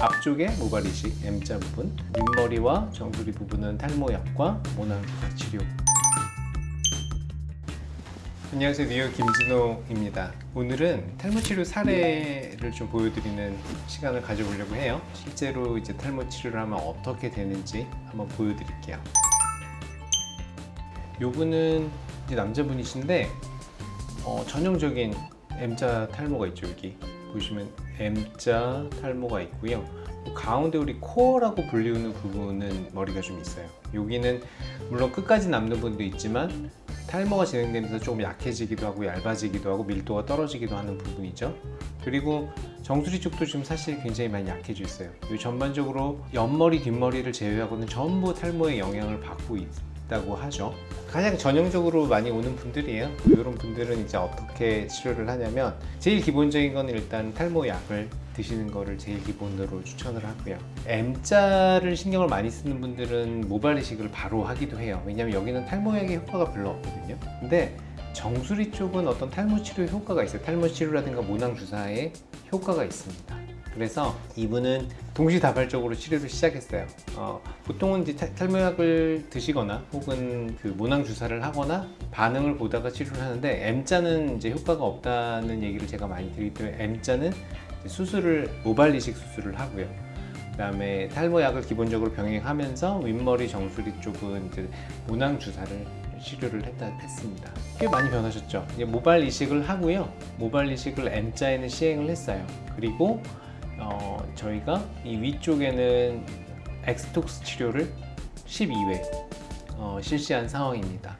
앞쪽에 모발 이식 M자 부분 윗머리와 정수리 부분은 탈모약과 모낭주사 치료. 안녕하세요. 뉴욕 김진호입니다. 오늘은 탈모 치료 사례를 좀 보여드리는 시간을 가져보려고 해요. 실제로 이제 탈모 치료를 하면 어떻게 되는지 한번 보여드릴게요. 요분은 남자분이신데 어, 전형적인 M자 탈모가 있죠 여기 보시면 M자 탈모가 있고요. 가운데 우리 코어라고 불리우는 부분은 머리가 좀 있어요. 여기는 물론 끝까지 남는 분도 있지만 탈모가 진행되면서 조금 약해지기도 하고 얇아지기도 하고 밀도가 떨어지기도 하는 부분이죠. 그리고 정수리 쪽도 지금 사실 굉장히 많이 약해져 있어요. 이 전반적으로 옆머리 뒷머리를 제외하고는 전부 탈모의 영향을 받고 있 다고 하죠. 가장 전형적으로 많이 오는 분들이에요. 이런 분들은 이제 어떻게 치료를 하냐면 제일 기본적인 건 일단 탈모 약을 드시는 거를 제일 기본으로 추천을 하고요. M자를 신경을 많이 쓰는 분들은 모발 이식을 바로 하기도 해요. 왜냐면 여기는 탈모약의 효과가 별로 없거든요. 근데 정수리 쪽은 어떤 탈모 치료 효과가 있어요. 탈모 치료라든가 모낭 주사에 효과가 있습니다 그래서 이분은 동시다발적으로 치료를 시작했어요. 어, 보통은 이제 탈모약을 드시거나 혹은 그 모낭 주사를 하거나 반응을 보다가 치료를 하는데 M자는 이제 효과가 없다는 얘기를 제가 많이 드리기 때문에 M자는 수술을 모발 이식 수술을 하고요. 그 다음에 탈모약을 기본적으로 병행하면서 윗머리 정수리 쪽은 이제 모낭 주사를 치료를 했다, 했습니다. 꽤 많이 변하셨죠? 모발 이식을 하고요. 모발 이식을 M자에는 시행을 했어요. 그리고 어, 저희가 이 위쪽에는 엑스톡스 치료를 12회 어, 실시한 상황입니다.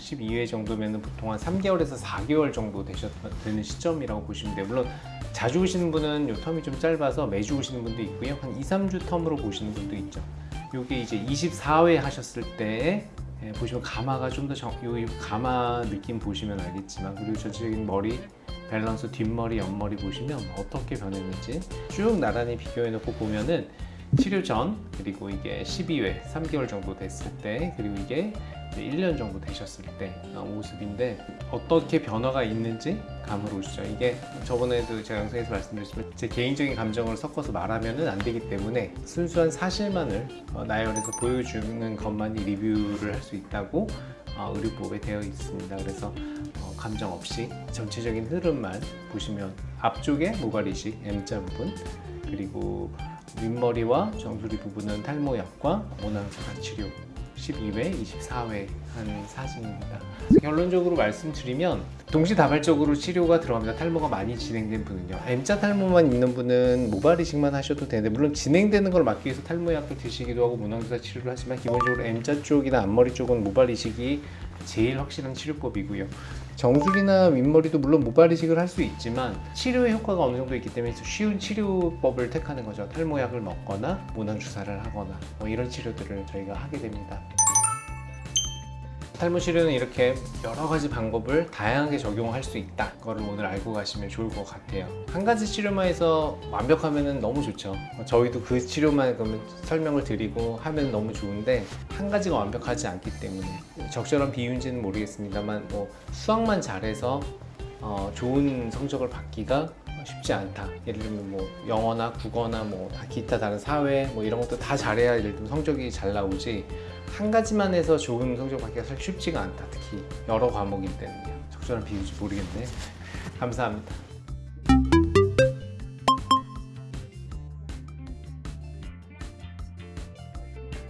12회 정도면 보통 한 3개월에서 4개월 정도 되는 시점이라고 보시면 돼요. 물론 자주 오시는 분은 요 텀이 좀 짧아서 매주 오시는 분도 있고요. 한 2, 3주 텀으로 보시는 분도 있죠. 요게 이제 24회 하셨을 때 예, 보시면 가마가 좀더요 가마 느낌 보시면 알겠지만 그리고 전체적인 머리 밸런스 뒷머리 옆머리 보시면 어떻게 변했는지 쭉 나란히 비교해 놓고 보면은 치료 전 그리고 이게 12회 3개월 정도 됐을 때 그리고 이게 1년 정도 되셨을 때 모습인데 어떻게 변화가 있는지 감을 오시죠. 이게 저번에도 제가 영상에서 말씀드렸지만 제 개인적인 감정을 섞어서 말하면 안 되기 때문에 순수한 사실만을 어, 나열해서 보여주는 것만이 리뷰를 할 수 있다고 어, 의료법에 되어 있습니다. 그래서 어, 감정 없이 전체적인 흐름만 보시면 앞쪽에 모발 이식 M자 부분 그리고 윗머리와 정수리 부분은 탈모약과 모낭주사 치료 12회, 24회 한 사진입니다. 결론적으로 말씀드리면 동시다발적으로 치료가 들어갑니다. 탈모가 많이 진행된 분은요. M자 탈모만 있는 분은 모발 이식만 하셔도 되는데 물론 진행되는 걸 막기 위해서 탈모약을 드시기도 하고 모낭주사 치료를 하지만 기본적으로 M자 쪽이나 앞머리 쪽은 모발 이식이 제일 확실한 치료법이고요. 정수리나 윗머리도 물론 모발 이식을 할 수 있지만 치료의 효과가 어느 정도 있기 때문에 쉬운 치료법을 택하는 거죠. 탈모약을 먹거나 모낭 주사를 하거나 뭐 이런 치료들을 저희가 하게 됩니다. 탈모 치료는 이렇게 여러 가지 방법을 다양하게 적용할 수 있다. 그거를 오늘 알고 가시면 좋을 것 같아요. 한 가지 치료만 해서 완벽하면 너무 좋죠. 저희도 그 치료만 그러면 설명을 드리고 하면 너무 좋은데 한 가지가 완벽하지 않기 때문에 적절한 비유인지는 모르겠습니다만 뭐 수학만 잘해서 어, 좋은 성적을 받기가 쉽지 않다. 예를 들면 뭐 영어나 국어나 뭐 기타 다른 사회 뭐 이런 것도 다 잘해야 예를 들면 성적이 잘 나오지 한 가지만 해서 좋은 성적 받기가 사실 쉽지가 않다. 특히 여러 과목일 때는요. 적절한 비유인지 모르겠네. 감사합니다